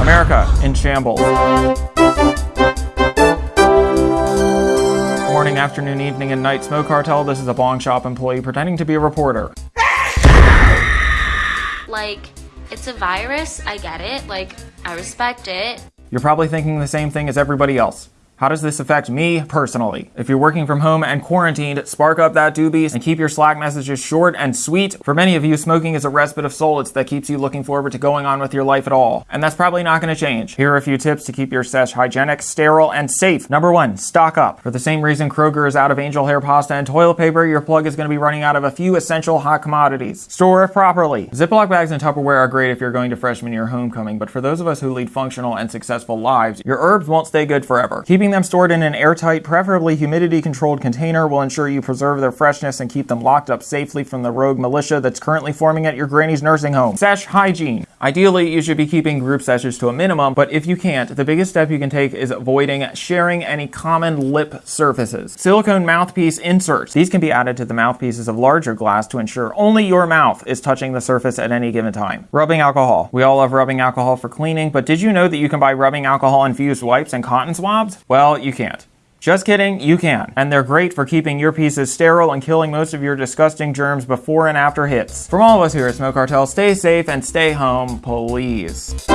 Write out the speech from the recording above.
America in shambles. Morning, afternoon, evening, and night smoke cartel. This is a bong shop employee pretending to be a reporter. Like, it's a virus, I get it. Like, I respect it. You're probably thinking the same thing as everybody else. How does this affect me personally? If you're working from home and quarantined, spark up that doobie and keep your Slack messages short and sweet. For many of you, smoking is a respite of solace that keeps you looking forward to going on with your life at all. And that's probably not going to change. Here are a few tips to keep your sesh hygienic, sterile, and safe. Number one, stock up. For the same reason Kroger is out of angel hair pasta and toilet paper, your plug is going to be running out of a few essential hot commodities. Store it properly. Ziploc bags and Tupperware are great if you're going to freshman year homecoming, but for those of us who lead functional and successful lives, your herbs won't stay good forever. Keeping them stored in an airtight, preferably humidity controlled container will ensure you preserve their freshness and keep them locked up safely from the rogue militia that's currently forming at your granny's nursing home. Sesh hygiene. Ideally, you should be keeping group sessions to a minimum, but if you can't, the biggest step you can take is avoiding sharing any common lip surfaces. Silicone mouthpiece inserts. These can be added to the mouthpieces of larger glass to ensure only your mouth is touching the surface at any given time. Rubbing alcohol. We all love rubbing alcohol for cleaning, but did you know that you can buy rubbing alcohol infused wipes and cotton swabs? Well, you can't. Just kidding, you can. And they're great for keeping your pieces sterile and killing most of your disgusting germs before and after hits. From all of us here at Smoke Cartel, stay safe and stay home, please.